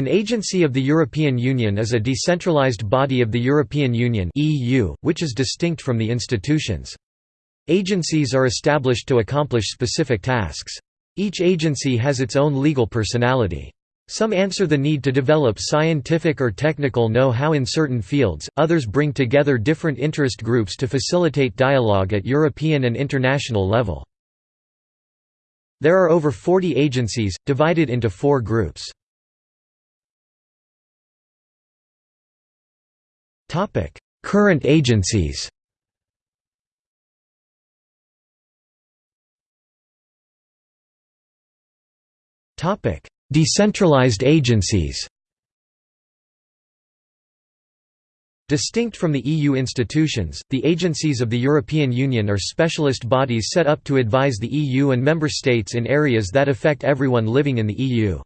An agency of the European Union is a decentralized body of the European Union (EU), which is distinct from the institutions. Agencies are established to accomplish specific tasks. Each agency has its own legal personality. Some answer the need to develop scientific or technical know-how in certain fields, others bring together different interest groups to facilitate dialogue at European and international level. There are over 40 agencies, divided into four groups. Topic: Current agencies. Topic: Decentralized agencies. Distinct from the EU institutions, the agencies of the European Union are specialist bodies set up to advise the EU and member states in areas that affect everyone living in the EU.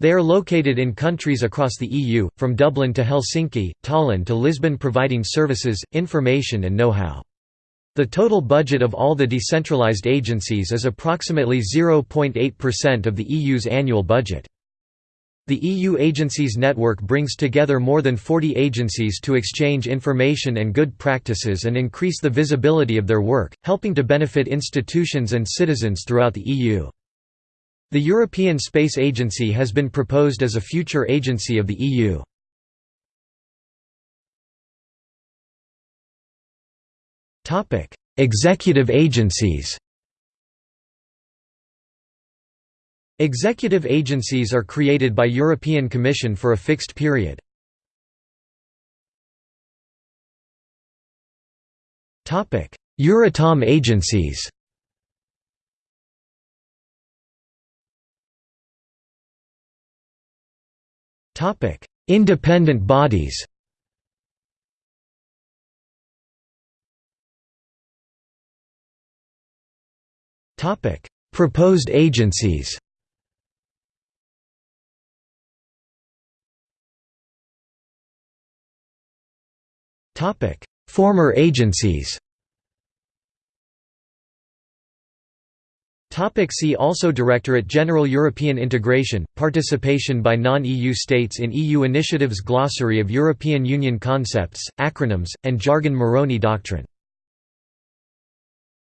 They are located in countries across the EU, from Dublin to Helsinki, Tallinn to Lisbon providing services, information and know-how. The total budget of all the decentralized agencies is approximately 0.8% of the EU's annual budget. The EU agencies network brings together more than 40 agencies to exchange information and good practices and increase the visibility of their work, helping to benefit institutions and citizens throughout the EU. The European Space Agency has been proposed as a future agency of the EU. Executive agencies Executive agencies are created by European Commission for a fixed period. Euratom agencies Topic: Independent bodies. Topic: Proposed agencies. Topic: Former agencies. Topic see also Directorate General European Integration, Participation by non-EU states in EU initiatives Glossary of European Union concepts, acronyms, and jargon Meroni Doctrine